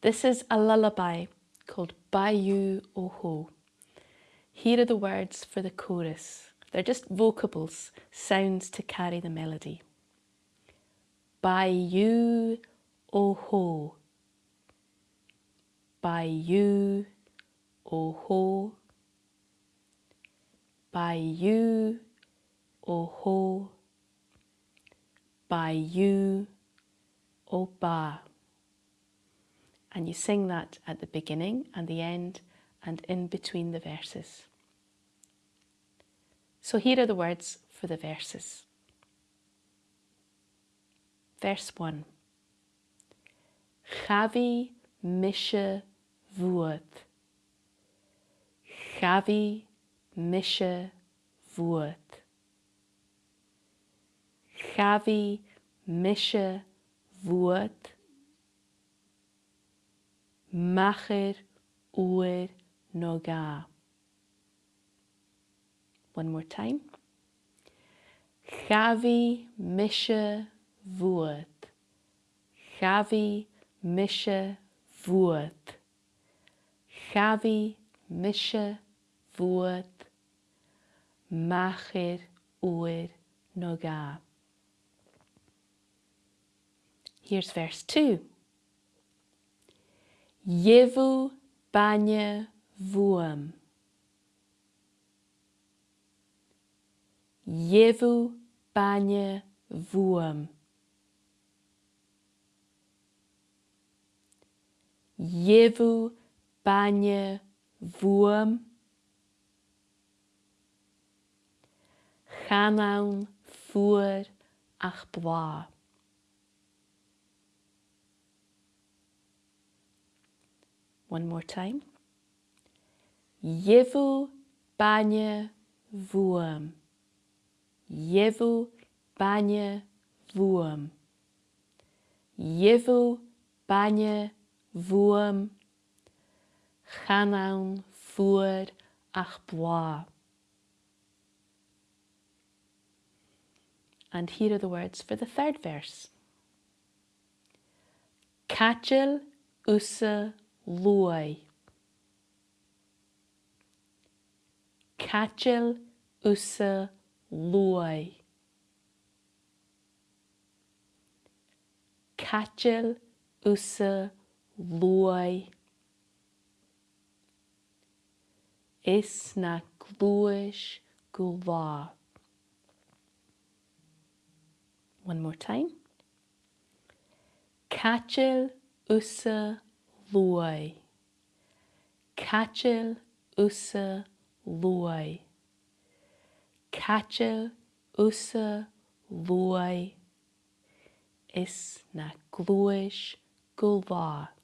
This is a lullaby called Bayou Oho. Here are the words for the chorus. They're just vocables, sounds to carry the melody. Bayou Oho. Bayou Oho. Bayou Oho. Bayou Oba and you sing that at the beginning and the end and in between the verses. So here are the words for the verses. Verse 1 Chavi mishe vuot. Chavi mishe vuot. Chavi mishe vuot. Macher Ur Noga. One more time. Chavi Misha Vuot. Chavi Misha Vuot. Chavi Misha Vuot. Macher Ur Noga. Here's verse 2. Jevu banye vuam. Jevu banye vuam. Jevu banye vuam. Chanaun fuer ach bwa. One more time. Jevu banye vuam. Jevu banye vuam. Jevu banye vuam. Chanaun fuer ach bwa. And here are the words for the third verse. Kachel usa luai. Kachel usa luai. Kachel usa luai. Is na gluish gulva. One more time. Kachel usa luai. Catil usa luai. Catil usa luai is na glúis go lá.